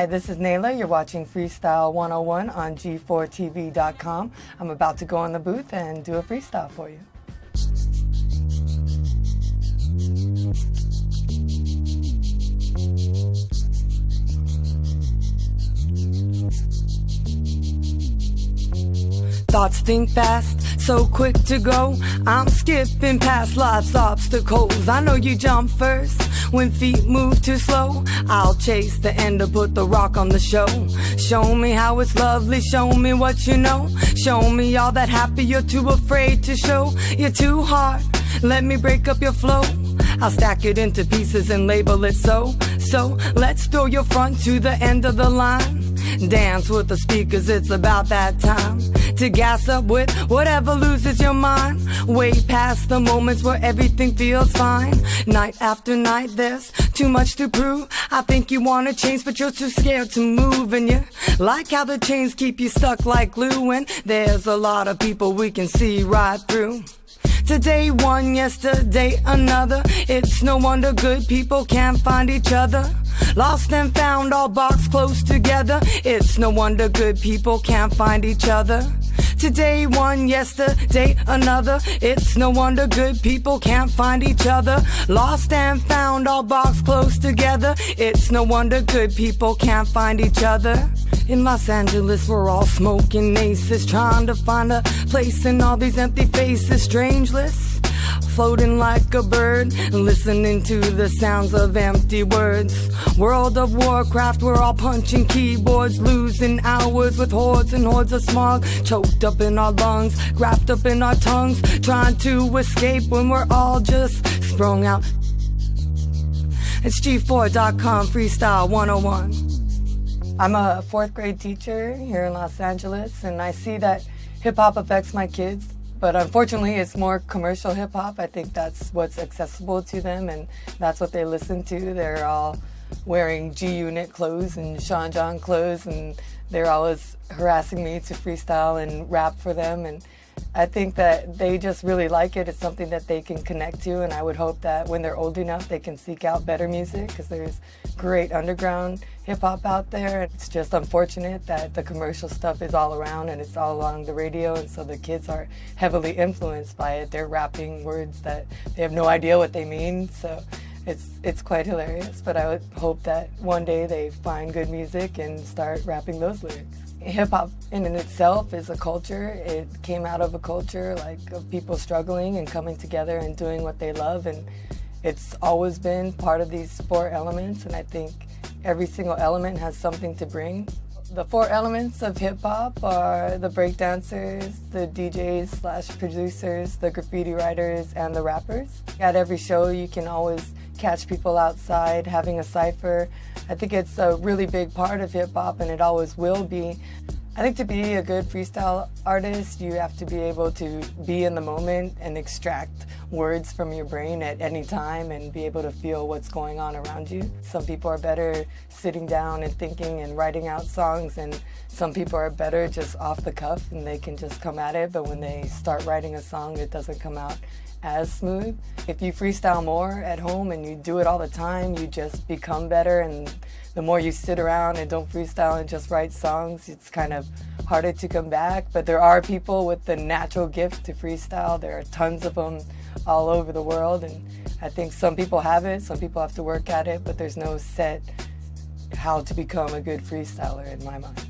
Hi, this is Nayla. You're watching Freestyle 101 on G4TV.com. I'm about to go in the booth and do a freestyle for you. Thoughts think fast, so quick to go. I'm skipping past life's obstacles. I know you jump first when feet move too slow. I'll chase the end to put the rock on the show. Show me how it's lovely, show me what you know. Show me all that happy you're too afraid to show. You're too hard, let me break up your flow. I'll stack it into pieces and label it so. So let's throw your front to the end of the line. Dance with the speakers, it's about that time to gas up with whatever loses your mind. Way past the moments where everything feels fine. Night after night, there's too much to prove. I think you wanna change, but you're too scared to move. And you like how the chains keep you stuck like glue. And there's a lot of people we can see right through. Today one, yesterday another. It's no wonder good people can't find each other. Lost and found, all boxed close together. It's no wonder good people can't find each other. Today one, yesterday another. It's no wonder good people can't find each other. Lost and found, all boxed close together. It's no wonder good people can't find each other. In Los Angeles, we're all smoking aces, trying to find a place in all these empty faces. Strangeless floating like a bird, listening to the sounds of empty words. World of Warcraft, we're all punching keyboards, losing hours with hordes and hordes of smog, choked up in our lungs, wrapped up in our tongues, trying to escape when we're all just sprung out. It's G4.com Freestyle 101. I'm a fourth grade teacher here in Los Angeles, and I see that hip hop affects my kids but unfortunately, it's more commercial hip hop. I think that's what's accessible to them, and that's what they listen to. They're all wearing G Unit clothes and Sean John clothes, and they're always harassing me to freestyle and rap for them. And I think that they just really like it. It's something that they can connect to, and I would hope that when they're old enough, they can seek out better music because there's great underground hip hop out there. It's just unfortunate that the commercial stuff is all around and it's all along the radio, and so the kids are heavily influenced by it. They're rapping words that they have no idea what they mean, so it's it's quite hilarious. But I would hope that one day they find good music and start rapping those lyrics hip hop in and itself is a culture. It came out of a culture like of people struggling and coming together and doing what they love and it's always been part of these four elements and I think every single element has something to bring. The four elements of hip hop are the breakdancers, the DJs slash producers, the graffiti writers, and the rappers. At every show you can always catch people outside having a cipher. I think it's a really big part of hip hop and it always will be. I think to be a good freestyle artist, you have to be able to be in the moment and extract words from your brain at any time and be able to feel what's going on around you. Some people are better sitting down and thinking and writing out songs, and some people are better just off the cuff and they can just come at it, but when they start writing a song, it doesn't come out as smooth. If you freestyle more at home and you do it all the time, you just become better. And the more you sit around and don't freestyle and just write songs, it's kind of harder to come back. But there are people with the natural gift to freestyle. There are tons of them all over the world. And I think some people have it, some people have to work at it, but there's no set how to become a good freestyler in my mind.